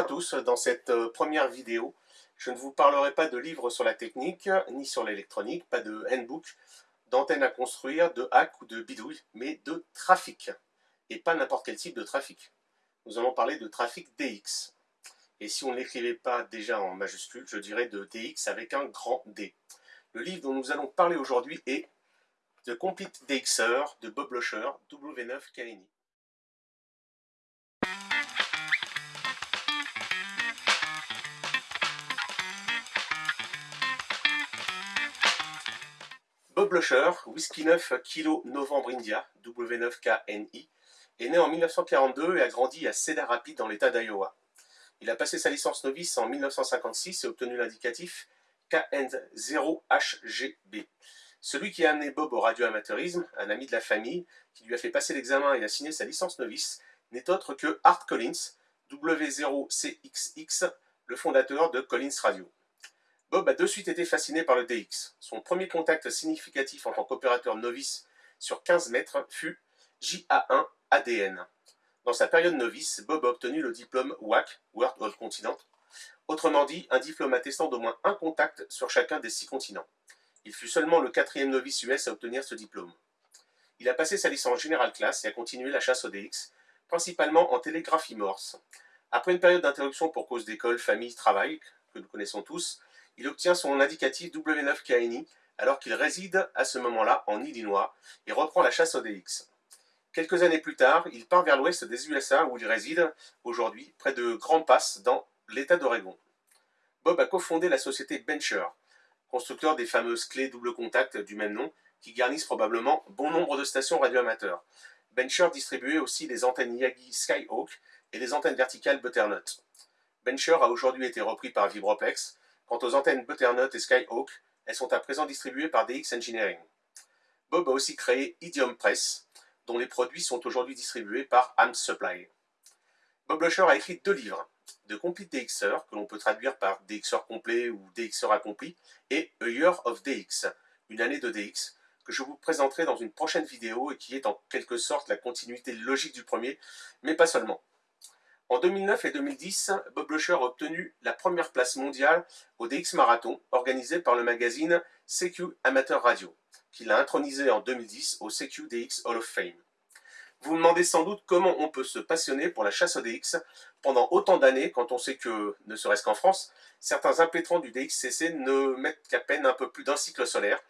À tous, dans cette euh, première vidéo, je ne vous parlerai pas de livres sur la technique, ni sur l'électronique, pas de handbook, d'antenne à construire, de hack ou de bidouille, mais de trafic, et pas n'importe quel type de trafic. Nous allons parler de trafic DX. Et si on ne l'écrivait pas déjà en majuscule, je dirais de DX avec un grand D. Le livre dont nous allons parler aujourd'hui est The Complete DXer de Bob Losher, W9 KNI. Bob Losher, Whisky 9 Kilo Novembre India, W9KNI, est né en 1942 et a grandi à Cedar Rapids dans l'état d'Iowa. Il a passé sa licence novice en 1956 et obtenu l'indicatif KN0HGB. Celui qui a amené Bob au radioamateurisme, un ami de la famille, qui lui a fait passer l'examen et a signé sa licence novice, n'est autre que Art Collins, W0CXX, le fondateur de Collins Radio. Bob a de suite été fasciné par le DX. Son premier contact significatif en tant qu'opérateur novice sur 15 mètres fut JA1 ADN. Dans sa période novice, Bob a obtenu le diplôme WAC, World All Continent, autrement dit un diplôme attestant d'au moins un contact sur chacun des six continents. Il fut seulement le quatrième novice US à obtenir ce diplôme. Il a passé sa licence General Class et a continué la chasse au DX, principalement en télégraphie morse. Après une période d'interruption pour cause d'école, famille, travail, que nous connaissons tous, il obtient son indicatif W9KNI alors qu'il réside à ce moment-là en Illinois et reprend la chasse au DX. Quelques années plus tard, il part vers l'ouest des USA où il réside aujourd'hui, près de Grand Pass, dans l'État d'Oregon. Bob a cofondé la société Bencher, constructeur des fameuses clés double contact du même nom, qui garnissent probablement bon nombre de stations radioamateurs. Bencher distribuait aussi les antennes Yagi Skyhawk et les antennes verticales Butternut. Bencher a aujourd'hui été repris par Vibroplex, Quant aux antennes Butternut et Skyhawk, elles sont à présent distribuées par DX Engineering. Bob a aussi créé Idiom Press, dont les produits sont aujourd'hui distribués par Am Supply. Bob Losher a écrit deux livres, The Complete DXer, que l'on peut traduire par DXer complet ou DXer accompli, et A Year of DX, une année de DX, que je vous présenterai dans une prochaine vidéo et qui est en quelque sorte la continuité logique du premier, mais pas seulement. En 2009 et 2010, Bob Losher a obtenu la première place mondiale au DX Marathon, organisé par le magazine CQ Amateur Radio, qu'il a intronisé en 2010 au CQ DX Hall of Fame. Vous vous demandez sans doute comment on peut se passionner pour la chasse au DX pendant autant d'années quand on sait que, ne serait-ce qu'en France, certains impétrants du DXCC ne mettent qu'à peine un peu plus d'un cycle solaire,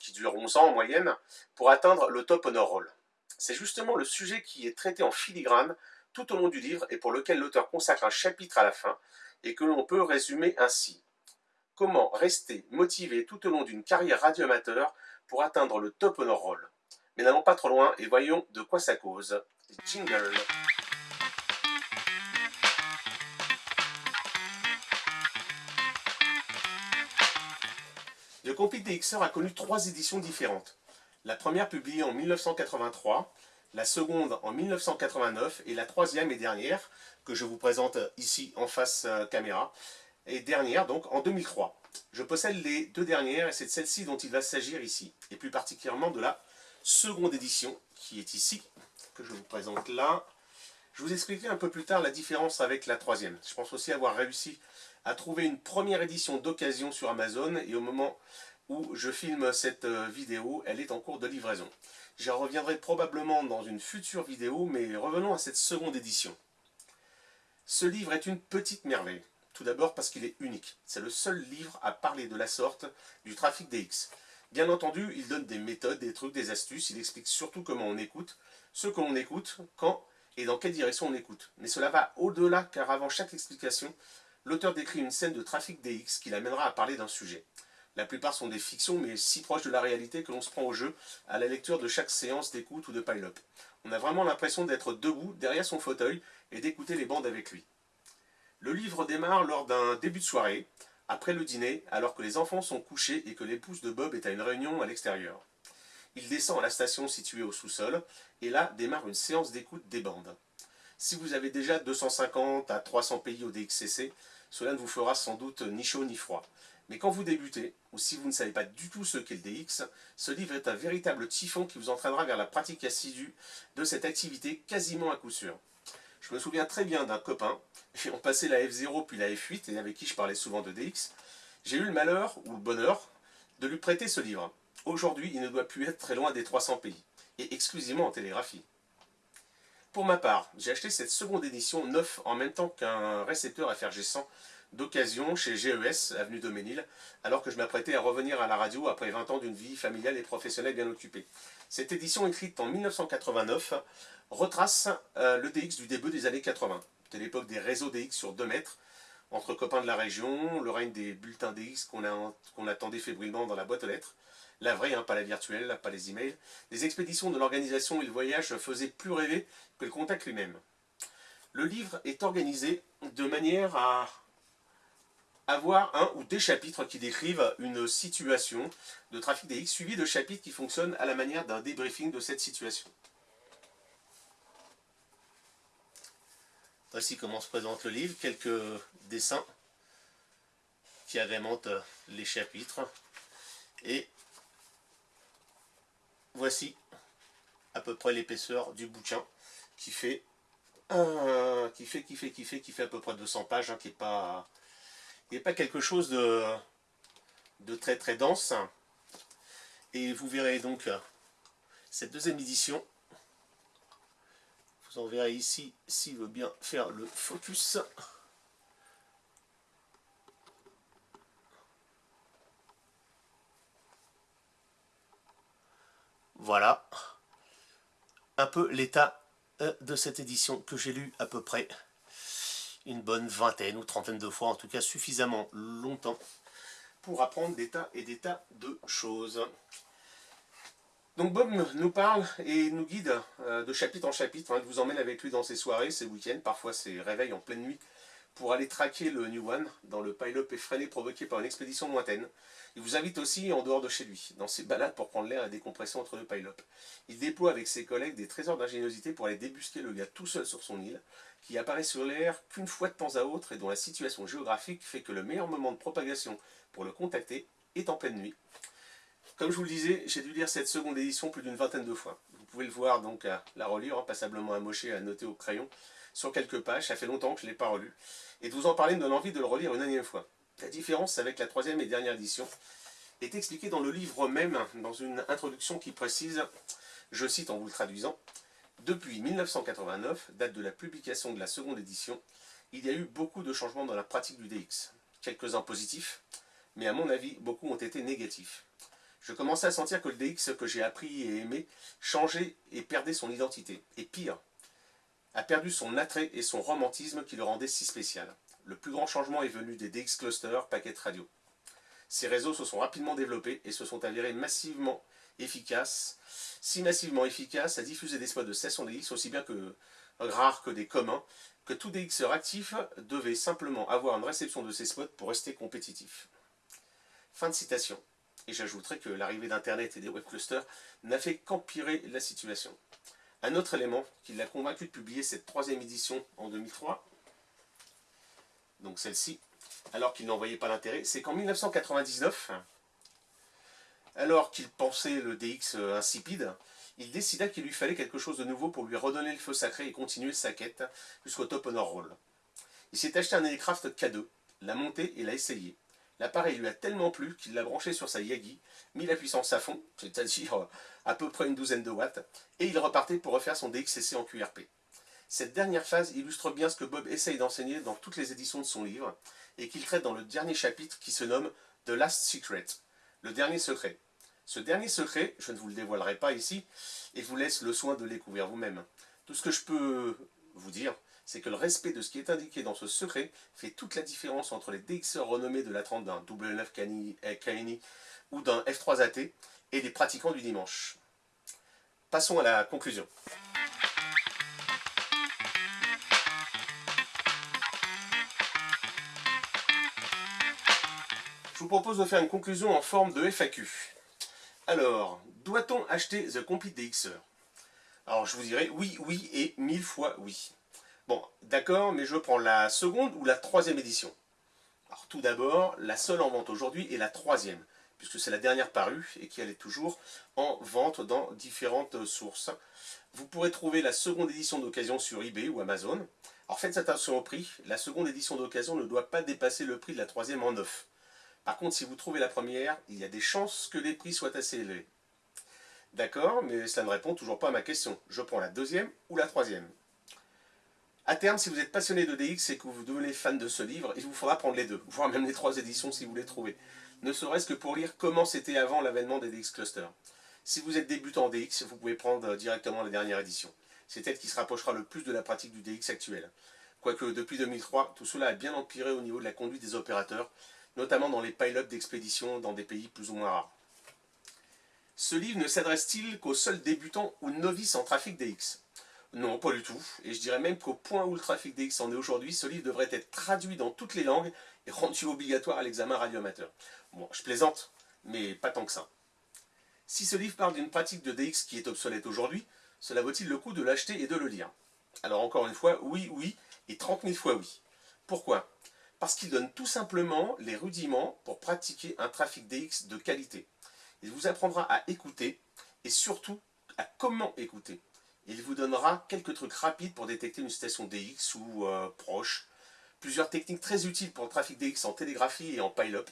qui dure 11 ans en moyenne, pour atteindre le top honor roll. C'est justement le sujet qui est traité en filigrane tout au long du livre et pour lequel l'auteur consacre un chapitre à la fin et que l'on peut résumer ainsi. Comment rester motivé tout au long d'une carrière radioamateur pour atteindre le top honor Mais n'allons pas trop loin et voyons de quoi ça cause. Jingle Le Complete DXR a connu trois éditions différentes. La première publiée en 1983, la seconde en 1989 et la troisième et dernière, que je vous présente ici en face euh, caméra, et dernière donc en 2003. Je possède les deux dernières et c'est celle-ci dont il va s'agir ici, et plus particulièrement de la seconde édition qui est ici, que je vous présente là. Je vous expliquerai un peu plus tard la différence avec la troisième. Je pense aussi avoir réussi à trouver une première édition d'occasion sur Amazon et au moment où je filme cette euh, vidéo, elle est en cours de livraison. J'y reviendrai probablement dans une future vidéo, mais revenons à cette seconde édition. Ce livre est une petite merveille. Tout d'abord parce qu'il est unique. C'est le seul livre à parler de la sorte du trafic DX. Bien entendu, il donne des méthodes, des trucs, des astuces. Il explique surtout comment on écoute, ce que l'on écoute, quand et dans quelle direction on écoute. Mais cela va au-delà car avant chaque explication, l'auteur décrit une scène de trafic DX qui l'amènera à parler d'un sujet. La plupart sont des fictions, mais si proches de la réalité que l'on se prend au jeu à la lecture de chaque séance d'écoute ou de pile-up. On a vraiment l'impression d'être debout, derrière son fauteuil, et d'écouter les bandes avec lui. Le livre démarre lors d'un début de soirée, après le dîner, alors que les enfants sont couchés et que l'épouse de Bob est à une réunion à l'extérieur. Il descend à la station située au sous-sol, et là démarre une séance d'écoute des bandes. Si vous avez déjà 250 à 300 pays au DXCC, cela ne vous fera sans doute ni chaud ni froid. Mais quand vous débutez, ou si vous ne savez pas du tout ce qu'est le DX, ce livre est un véritable typhon qui vous entraînera vers la pratique assidue de cette activité quasiment à coup sûr. Je me souviens très bien d'un copain, ayant passé la F0 puis la F8 et avec qui je parlais souvent de DX, j'ai eu le malheur, ou le bonheur, de lui prêter ce livre. Aujourd'hui, il ne doit plus être très loin des 300 pays, et exclusivement en télégraphie. Pour ma part, j'ai acheté cette seconde édition neuf en même temps qu'un récepteur FRG100 d'occasion chez GES, avenue Doménil, alors que je m'apprêtais à revenir à la radio après 20 ans d'une vie familiale et professionnelle bien occupée. Cette édition écrite en 1989 retrace euh, le DX du début des années 80. C'était l'époque des réseaux DX sur 2 mètres, entre copains de la région, le règne des bulletins DX qu'on attendait fébrilement dans la boîte aux lettres, la vraie, hein, pas la virtuelle, pas les emails. Les expéditions de l'organisation et le voyage faisaient plus rêver que le contact lui-même. Le livre est organisé de manière à avoir un ou des chapitres qui décrivent une situation de trafic DX suivi de chapitres qui fonctionnent à la manière d'un débriefing de cette situation. Voici comment se présente le livre, quelques dessins qui agrémentent les chapitres et voici à peu près l'épaisseur du bouquin qui fait, qui fait, qui fait, qui fait, qui fait à peu près 200 pages, hein, qui n'est pas, pas quelque chose de, de très très dense. Et vous verrez donc cette deuxième édition. Vous en verrez ici s'il veut bien faire le focus. Voilà un peu l'état euh, de cette édition que j'ai lu à peu près une bonne vingtaine ou trentaine de fois, en tout cas suffisamment longtemps pour apprendre des tas et des tas de choses. Donc Bob nous parle et nous guide euh, de chapitre en chapitre, hein, il vous emmène avec lui dans ses soirées, ses week-ends, parfois ses réveils en pleine nuit, pour aller traquer le New One dans le pile-up effréné provoqué par une expédition lointaine. Il vous invite aussi en dehors de chez lui, dans ses balades pour prendre l'air à décompresser entre deux pile-up. Il déploie avec ses collègues des trésors d'ingéniosité pour aller débusquer le gars tout seul sur son île, qui apparaît sur l'air qu'une fois de temps à autre et dont la situation géographique fait que le meilleur moment de propagation pour le contacter est en pleine nuit. Comme je vous le disais, j'ai dû lire cette seconde édition plus d'une vingtaine de fois. Vous pouvez le voir donc à la relire, hein, passablement amoché à noter au crayon sur quelques pages, ça fait longtemps que je ne l'ai pas relu. Et de vous en parler me donne envie de le relire une énième fois. La différence avec la troisième et dernière édition est expliquée dans le livre même, dans une introduction qui précise, je cite en vous le traduisant, depuis 1989, date de la publication de la seconde édition, il y a eu beaucoup de changements dans la pratique du DX. Quelques-uns positifs, mais à mon avis, beaucoup ont été négatifs. Je commençais à sentir que le DX que j'ai appris et aimé changeait et perdait son identité. Et pire, a perdu son attrait et son romantisme qui le rendait si spécial. Le plus grand changement est venu des DX Cluster Packet Radio. Ces réseaux se sont rapidement développés et se sont avérés massivement efficaces, si massivement efficaces à diffuser des spots de session DX aussi bien que rares que des communs, que tout DXer actif devait simplement avoir une réception de ces spots pour rester compétitif. Fin de citation. Et j'ajouterai que l'arrivée d'Internet et des web clusters n'a fait qu'empirer la situation. Un autre élément qui l'a convaincu de publier cette troisième édition en 2003, donc celle-ci, alors qu'il n'en voyait pas l'intérêt, c'est qu'en 1999, alors qu'il pensait le DX insipide, il décida qu'il lui fallait quelque chose de nouveau pour lui redonner le feu sacré et continuer sa quête jusqu'au top honor roll. Il s'est acheté un Aircraft K2, l'a monté et l'a essayé. L'appareil lui a tellement plu qu'il l'a branché sur sa Yagi, mis la puissance à fond, c'est-à-dire euh, à peu près une douzaine de watts, et il repartait pour refaire son DXCC en QRP. Cette dernière phase illustre bien ce que Bob essaye d'enseigner dans toutes les éditions de son livre, et qu'il traite dans le dernier chapitre qui se nomme « The Last Secret », le dernier secret. Ce dernier secret, je ne vous le dévoilerai pas ici, et vous laisse le soin de le découvrir vous-même. Tout ce que je peux vous dire, c'est que le respect de ce qui est indiqué dans ce secret fait toute la différence entre les DXR renommés de la trente d'un W9 eh, Kaini ou d'un F3AT et les pratiquants du dimanche. Passons à la conclusion. Je vous propose de faire une conclusion en forme de FAQ. Alors, doit-on acheter The Complete DXR Alors je vous dirais oui, oui et mille fois oui. D'accord, mais je prends la seconde ou la troisième édition. Alors, tout d'abord, la seule en vente aujourd'hui est la troisième, puisque c'est la dernière parue et qui est toujours en vente dans différentes sources. Vous pourrez trouver la seconde édition d'occasion sur eBay ou Amazon. Alors faites attention au prix, la seconde édition d'occasion ne doit pas dépasser le prix de la troisième en neuf. Par contre, si vous trouvez la première, il y a des chances que les prix soient assez élevés. D'accord, mais cela ne répond toujours pas à ma question. Je prends la deuxième ou la troisième. À terme, si vous êtes passionné de DX et que vous devenez fan de ce livre, il vous faudra prendre les deux, voire même les trois éditions si vous les trouvez. Ne serait-ce que pour lire comment c'était avant l'avènement des DX Cluster. Si vous êtes débutant en DX, vous pouvez prendre directement la dernière édition. C'est elle qui se rapprochera le plus de la pratique du DX actuel. Quoique depuis 2003, tout cela a bien empiré au niveau de la conduite des opérateurs, notamment dans les pile-up d'expédition dans des pays plus ou moins rares. Ce livre ne s'adresse-t-il qu'aux seuls débutants ou novices en trafic DX Non, pas du tout. Et je dirais même qu'au point où le trafic DX en est aujourd'hui, ce livre devrait être traduit dans toutes les langues et rendu obligatoire à l'examen radioamateur. Bon, je plaisante, mais pas tant que ça. Si ce livre parle d'une pratique de DX qui est obsolète aujourd'hui, cela vaut-il le coup de l'acheter et de le lire? Alors encore une fois, oui, oui, et 30 000 fois oui. Pourquoi? Parce qu'il donne tout simplement les rudiments pour pratiquer un trafic DX de qualité. Il vous apprendra à écouter et surtout à comment écouter. Il vous donnera quelques trucs rapides pour détecter une station DX ou euh, proche, plusieurs techniques très utiles pour le trafic DX en télégraphie et en pile-up,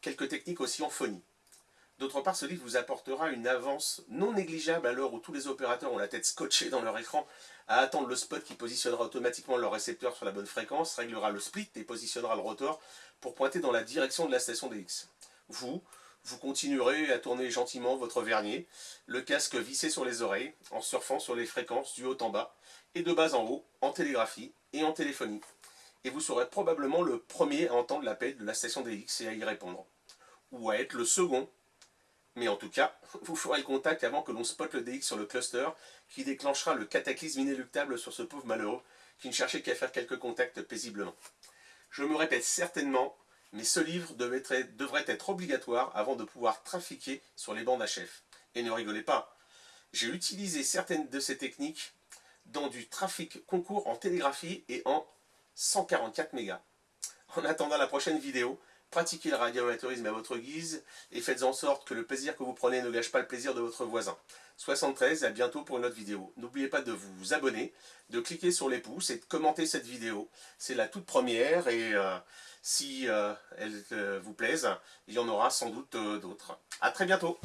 quelques techniques aussi en phonie. D'autre part, ce livre vous apportera une avance non négligeable à l'heure où tous les opérateurs ont la tête scotchée dans leur écran à attendre le spot qui positionnera automatiquement leur récepteur sur la bonne fréquence, réglera le split et positionnera le rotor pour pointer dans la direction de la station DX. Vous, vous continuerez à tourner gentiment votre vernier, le casque vissé sur les oreilles, en surfant sur les fréquences du haut en bas, et de bas en haut, en télégraphie et en téléphonie. Et vous serez probablement le premier à entendre l'appel de la station DX et à y répondre. Ou à être le second mais en tout cas, vous ferez contact avant que l'on spotte le DX sur le cluster qui déclenchera le cataclysme inéluctable sur ce pauvre malheureux qui ne cherchait qu'à faire quelques contacts paisiblement. Je me répète certainement, mais ce livre devrait être obligatoire avant de pouvoir trafiquer sur les bandes HF. Et ne rigolez pas, j'ai utilisé certaines de ces techniques dans du trafic concours en télégraphie et en 144 mégas. En attendant la prochaine vidéo, Pratiquez le radioamateurisme à votre guise et faites en sorte que le plaisir que vous prenez ne gâche pas le plaisir de votre voisin. 73, à bientôt pour une autre vidéo. N'oubliez pas de vous abonner, de cliquer sur les pouces et de commenter cette vidéo. C'est la toute première et euh, si euh, elle euh, vous plaise, il y en aura sans doute d'autres. A très bientôt